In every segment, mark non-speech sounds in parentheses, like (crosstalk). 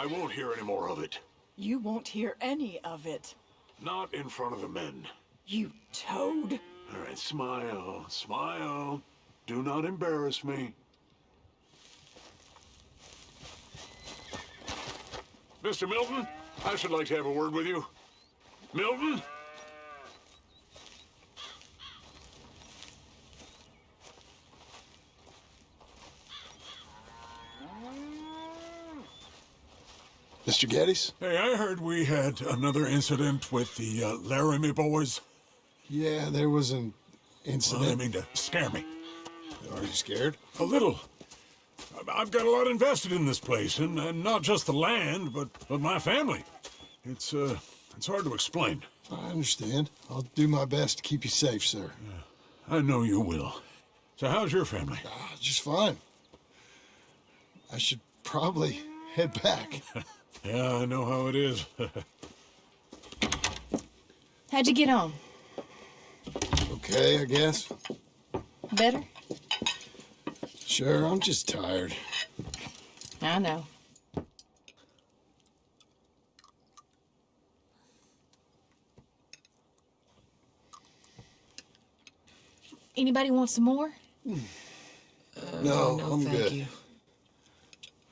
I won't hear any more of it. You won't hear any of it. Not in front of the men. You toad. All right, smile, smile. Do not embarrass me. Mr. Milton, I should like to have a word with you. Milton? Mr. Geddes? Hey, I heard we had another incident with the uh, Laramie boys. Yeah, there was an Well, I incident. mean to scare me. Are you scared? A little. I've got a lot invested in this place, and, and not just the land, but, but my family. It's, uh, it's hard to explain. I understand. I'll do my best to keep you safe, sir. Yeah, I know you will. So how's your family? Ah, just fine. I should probably head back. (laughs) Yeah, I know how it is. (laughs) How'd you get on? okay, I guess. Better? Sure, I'm just tired. I know. Anybody want some more? no, no, I'm thank good. you.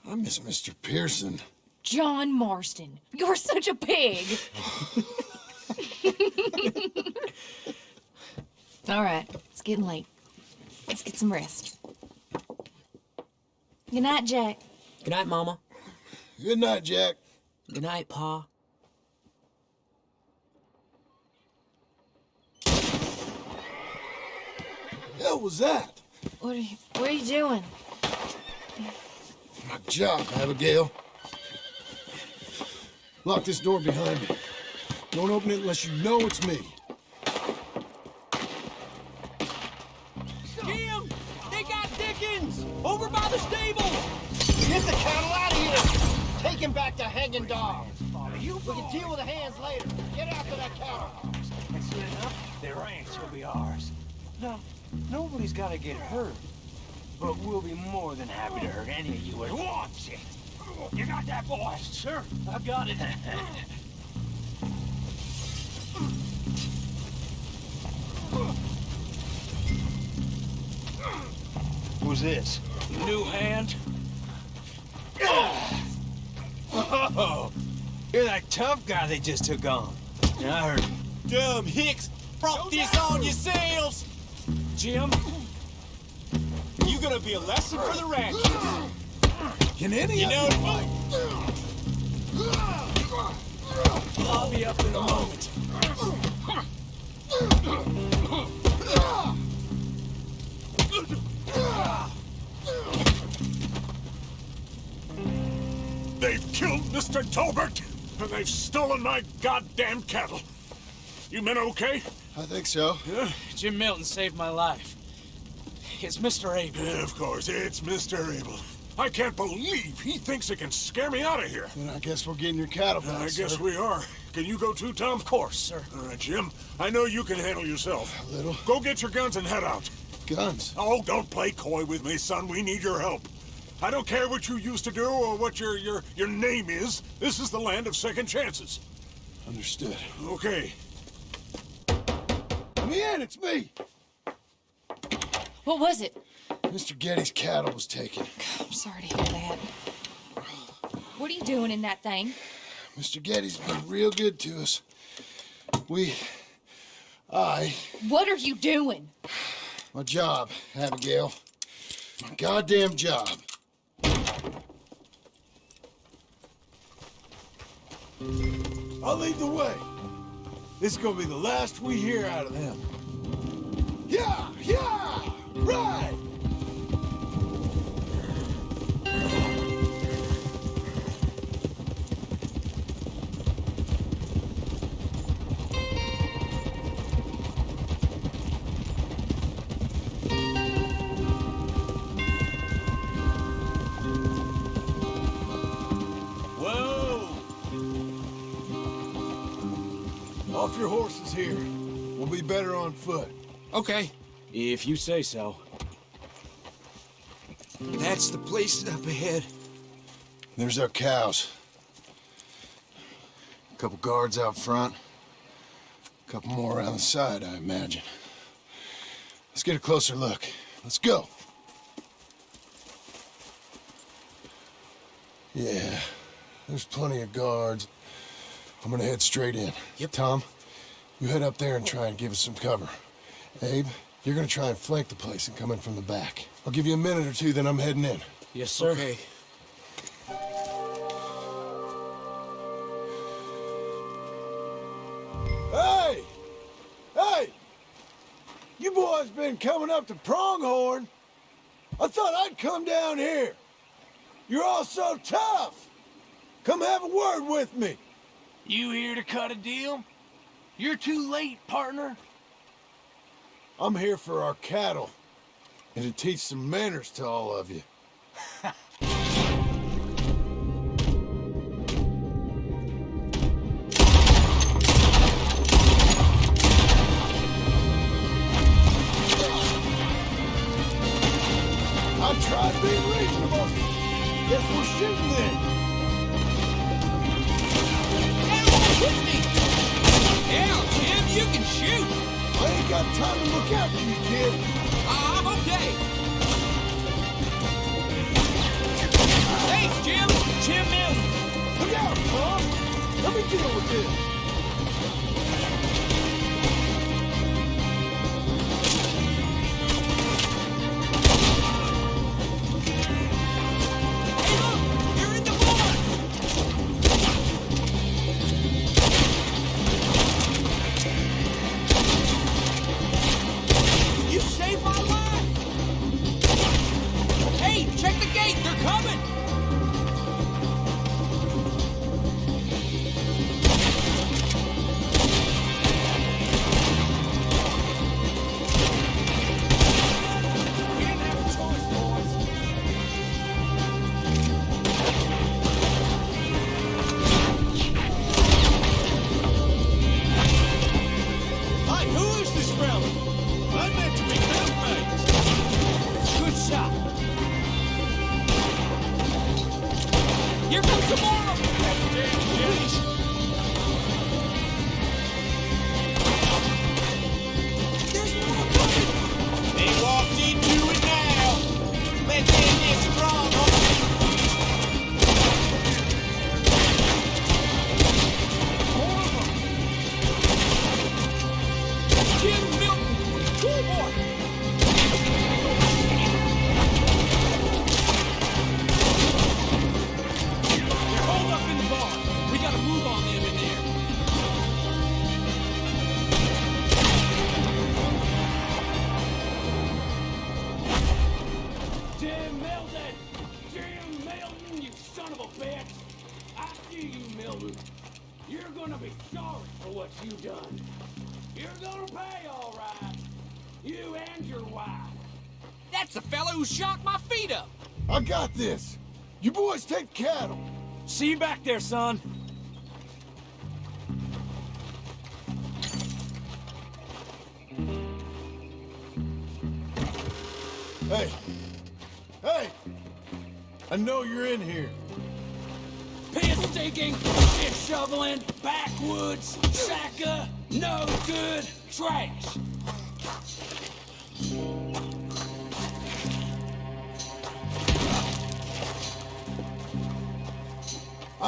I miss Mr. Pearson. John Marston, you're such a pig. (laughs) All right, it's getting late. Let's get some rest. Good night, Jack. Good night, Mama. Good night, Jack. Good night, Pa. hell was that? What are you, what are you doing? My job, Abigail. Lock this door behind me. Don't open it unless you know it's me. Jim! They got Dickens! Over by the stables! Get the cattle out of here! Take him back to hanging dog. We can deal with the hands later. Get after that cattle. That's good enough. Their ranch will be ours. No, nobody's gotta get hurt. But we'll be more than happy to hurt any of you who wants it. You got that, boys? Sure, I've got it. Who's this? New hand? Oh, you're that tough guy they just took on. Yeah, I heard. Dumb hicks brought this on yourselves. Jim, you gonna be a lesson for the ranchers. Can any You of know you what? I'll be up in a moment. They've killed Mr. Tolbert, and they've stolen my goddamn cattle. You men okay? I think so. Yeah? Jim Milton saved my life. It's Mr. Abel. Yeah, of course, it's Mr. Abel. I can't believe he thinks it can scare me out of here. Then I guess we're getting your cattle back, I guess we are. Can you go too, Tom? Of course, sir. All right, Jim. I know you can handle yourself. A little. Go get your guns and head out. Guns. Oh, don't play coy with me, son. We need your help. I don't care what you used to do or what your your your name is. This is the land of second chances. Understood. Okay. Let me in, it's me! What was it? Mr. Geddes' cattle was taken. I'm sorry to hear that. What are you doing in that thing? Mr. Geddes's been real good to us. We... I... What are you doing? My job, Abigail. My goddamn job. I'll lead the way. This is gonna be the last we hear out of them. Yeah, yeah, Okay, if you say so. That's the place up ahead. There's our cows. A couple guards out front. A couple more around the side, I imagine. Let's get a closer look. Let's go. Yeah, there's plenty of guards. I'm gonna head straight in. Yep. Tom, you head up there and try and give us some cover. Abe, you're gonna try and flank the place and come in from the back. I'll give you a minute or two, then I'm heading in. Yes, sir. Okay. Hey! Hey! You boys been coming up to Pronghorn? I thought I'd come down here. You're all so tough. Come have a word with me. You here to cut a deal? You're too late, partner. I'm here for our cattle and to teach some manners to all of you. (laughs) See you back there, son. Hey. Hey! I know you're in here. Piss digging, shit shoveling, backwoods, sacker, no good, trash.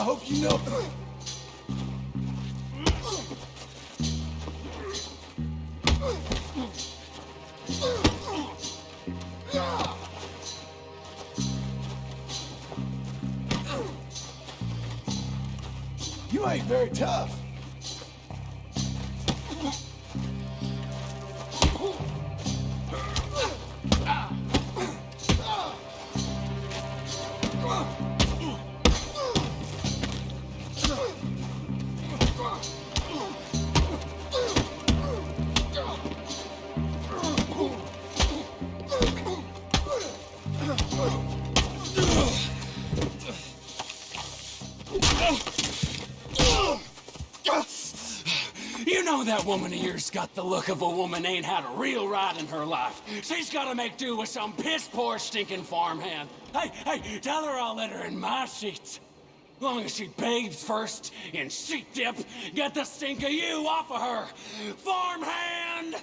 I hope you know. That woman of yours got the look of a woman ain't had a real ride in her life. She's gotta make do with some piss poor stinking farmhand. Hey, hey, tell her I'll let her in my sheets. Long as she bathes first in sheep dip, get the stink of you off of her! Farmhand!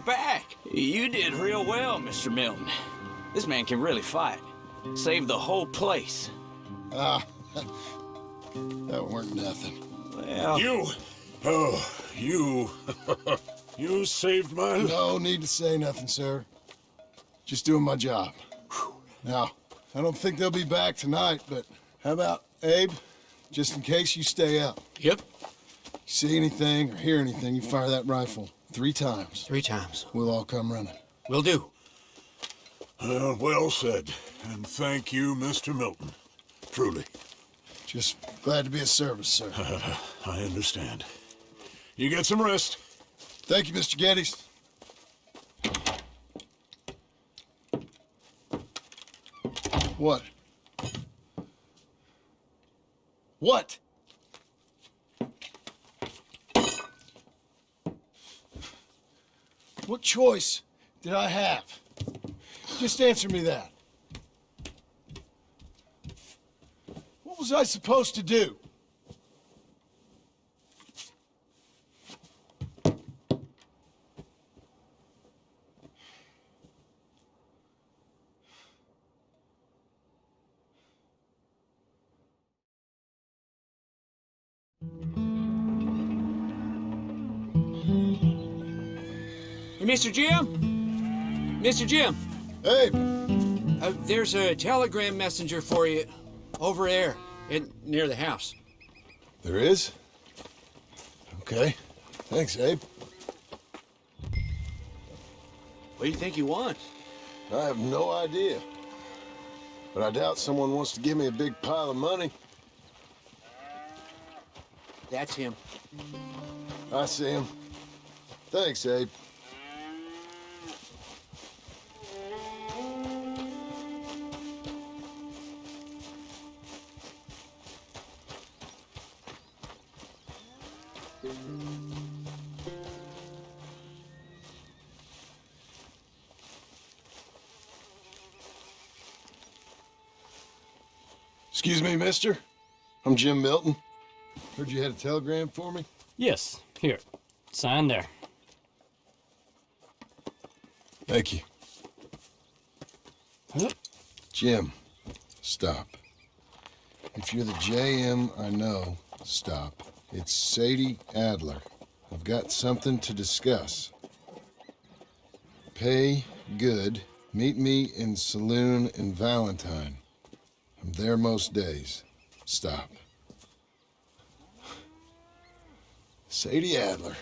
Back. You did real well, Mr. Milton. This man can really fight. Saved the whole place. Ah, (laughs) that weren't nothing. Well, You, oh, you, (laughs) you saved my life. No need to say nothing, sir. Just doing my job. Now, I don't think they'll be back tonight, but how about Abe? Just in case you stay up. Yep, See anything or hear anything, you fire that rifle three times. three times. We'll all come running. Will do. Uh, well said. And thank you, Mr. Milton. Truly, Just glad to be of service, sir. (laughs) I understand. You get some rest. Thank you, Mr. Geddes. What? What? What choice did I have? Just answer me that. What was I supposed to do? Hey, Mr. Jim? Mr. Jim, Hey, uh, there's a telegram messenger for you over there in, near the house. there is? Okay. Thanks, Abe. what do you think he wants? I have no idea. But I doubt someone wants to give me a big pile of money. That's him. I see him. Thanks, Abe. Excuse me, mister. I'm Jim Milton. Heard you had a telegram for me. Yes, here. Sign there. Thank you. Jim, stop. If you're the JM I know, stop. It's Sadie Adler. I've got something to discuss. Pay good. Meet me in saloon in Valentine. There most days. Stop. Sadie Adler.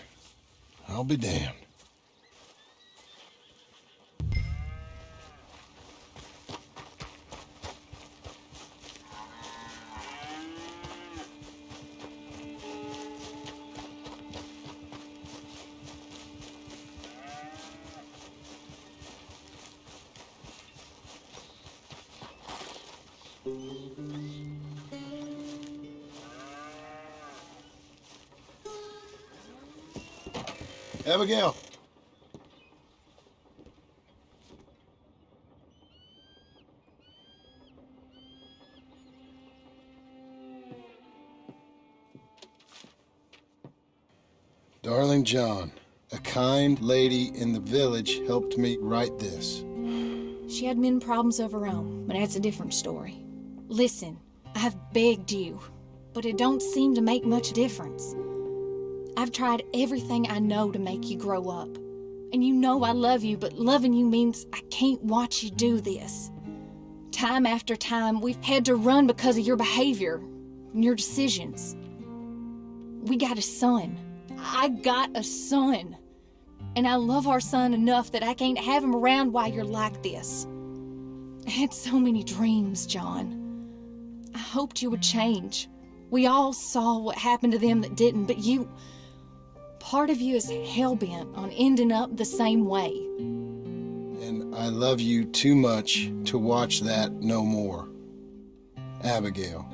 I'll be damned. Abigail. Darling John, a kind lady in the village helped me write this. She had men problems of her own, but that's a different story. Listen, I've begged you, but it don't seem to make much difference. I've tried everything I know to make you grow up. And you know I love you, but loving you means I can't watch you do this. Time after time, we've had to run because of your behavior and your decisions. We got a son. I got a son. And I love our son enough that I can't have him around while you're like this. I had so many dreams, John. I hoped you would change. We all saw what happened to them that didn't, but you. Part of you is hell bent on ending up the same way. And I love you too much to watch that no more. Abigail.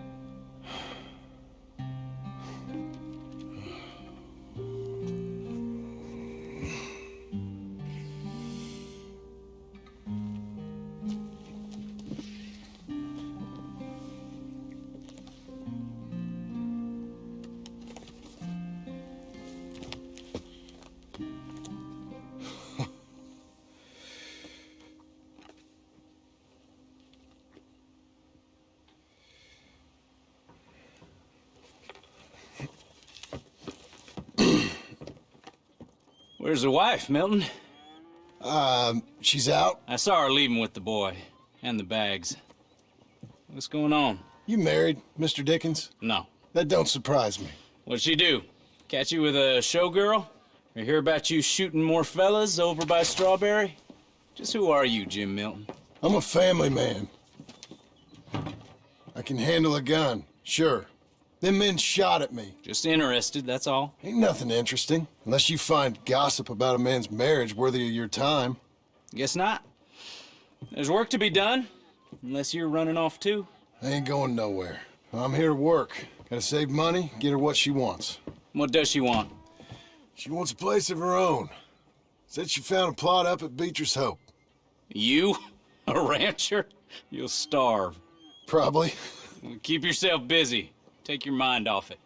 Where's the wife, Milton? Um, she's out. I saw her leaving with the boy and the bags. What's going on? You married, Mr. Dickens? No. That don't surprise me. What'd she do? Catch you with a showgirl? Or hear about you shooting more fellas over by Strawberry? Just who are you, Jim Milton? I'm a family man. I can handle a gun, sure. Them men shot at me. Just interested, that's all. Ain't nothing interesting, unless you find gossip about a man's marriage worthy of your time. Guess not. There's work to be done, unless you're running off too. I ain't going nowhere. I'm here to work. Gotta save money, get her what she wants. What does she want? She wants a place of her own. Said she found a plot up at Beecher's Hope. You? A rancher? You'll starve. Probably. Keep yourself busy. Take your mind off it.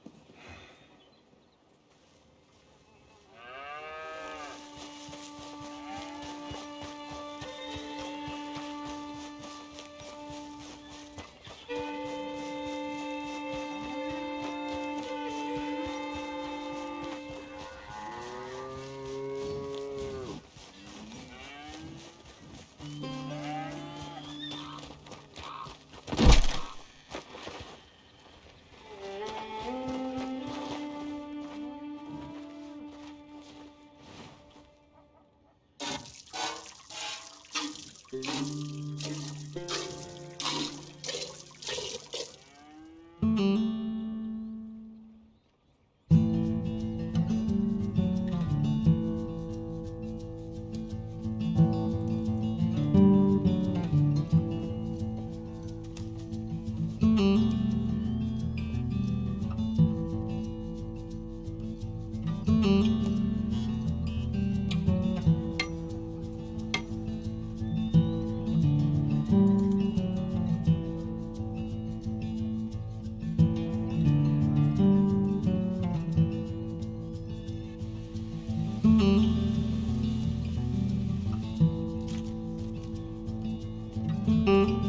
Música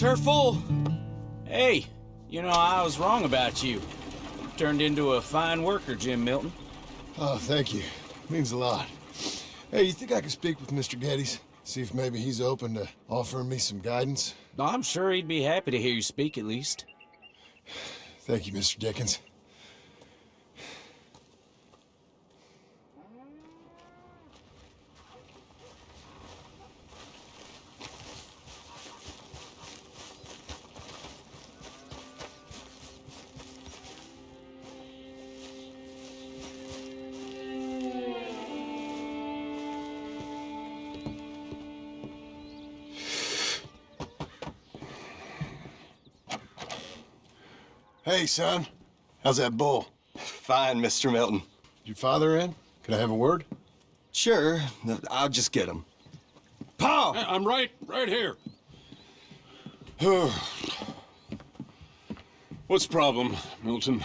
That's her full. Hey, you know, I was wrong about you. Turned into a fine worker, Jim Milton. Oh, thank you. Means a lot. Hey, you think I could speak with Mr. Geddes? See if maybe he's open to offering me some guidance? I'm sure he'd be happy to hear you speak, at least. Thank you, Mr. Dickens. Hey, son. How's that bull? Fine, Mr. Milton. Your father in? Can I have a word? Sure, I'll just get him. Paul! I'm right, right here. (sighs) What's the problem, Milton?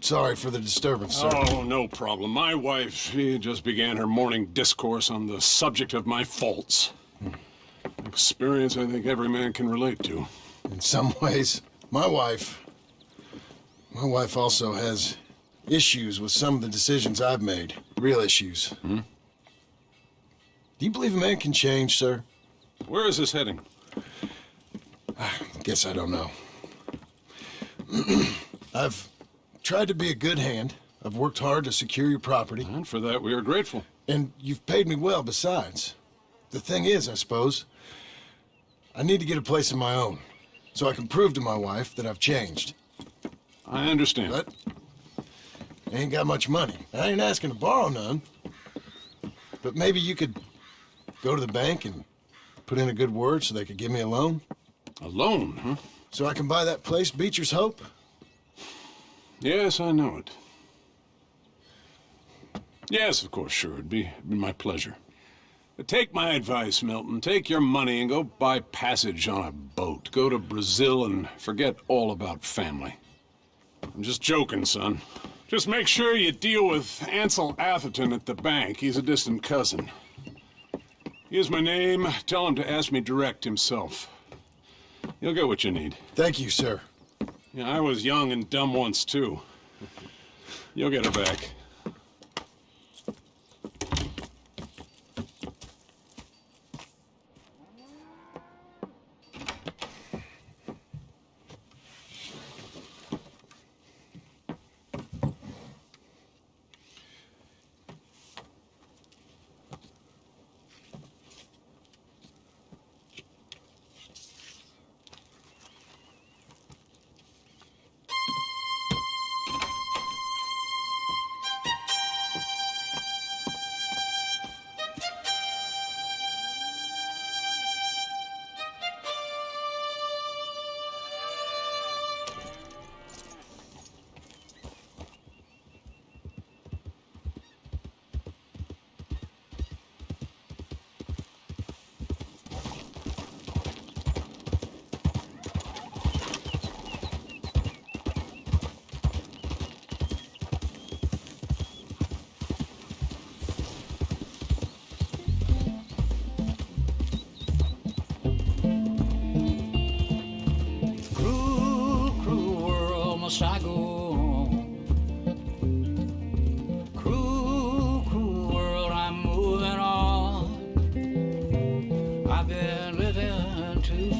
Sorry for the disturbance, sir. Oh, no problem. My wife, she just began her morning discourse on the subject of my faults. Hmm. Experience I think every man can relate to. In some ways, my wife... My wife also has issues with some of the decisions I've made. Real issues. Hmm? Do you believe a man can change, sir? Where is this heading? I (sighs) guess I don't know. (clears throat) I've tried to be a good hand. I've worked hard to secure your property. And for that, we are grateful. And you've paid me well besides. The thing is, I suppose, I need to get a place of my own. So I can prove to my wife that I've changed. I understand. But I ain't got much money. I ain't asking to borrow none. But maybe you could go to the bank and put in a good word so they could give me a loan. A loan, huh? So I can buy that place, Beecher's Hope? Yes, I know it. Yes, of course, sure. It'd be, it'd be my pleasure. But take my advice, Milton. Take your money and go buy passage on a boat. Go to Brazil and forget all about family. I'm just joking, son. Just make sure you deal with Ansel Atherton at the bank. He's a distant cousin. Here's my name. Tell him to ask me direct himself. You'll get what you need. Thank you, sir. Yeah, I was young and dumb once, too. You'll get it back.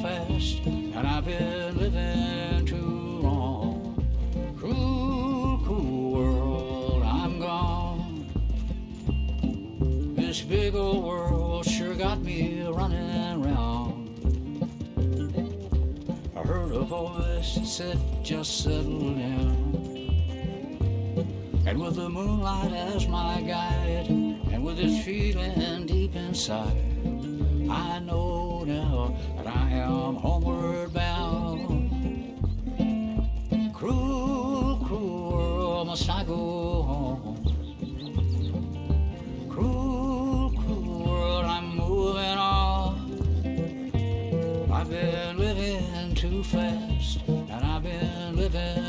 Fast, and I've been living too long. Cruel, cruel world, I'm gone. This big old world sure got me running round. I heard a voice that said, just settle down. And with the moonlight as my guide, and with this feeling deep inside, I know now I am homeward bound. Cruel, cruel world, must I go home? Cruel, cruel world, I'm moving on. I've been living too fast, and I've been living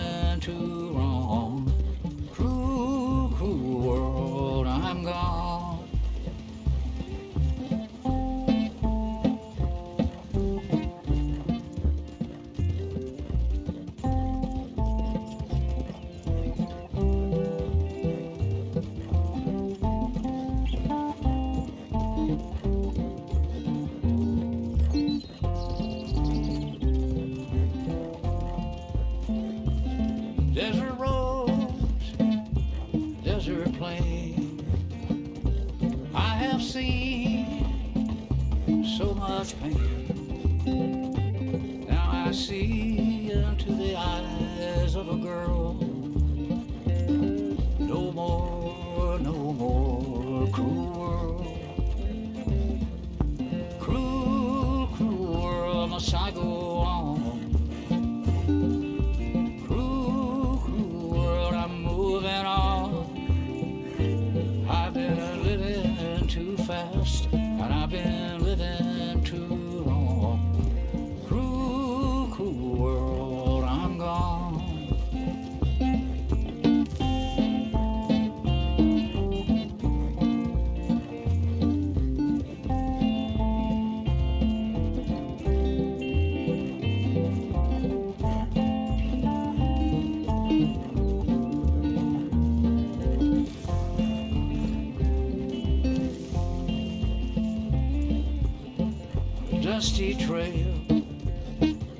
trail.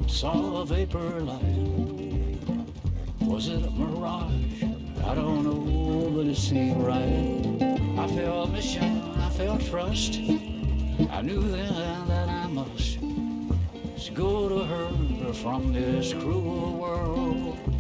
Saw a vapor light. Was it a mirage? I don't know, but it seemed right. I felt mission, I felt trust. I knew then that I must go to her from this cruel world.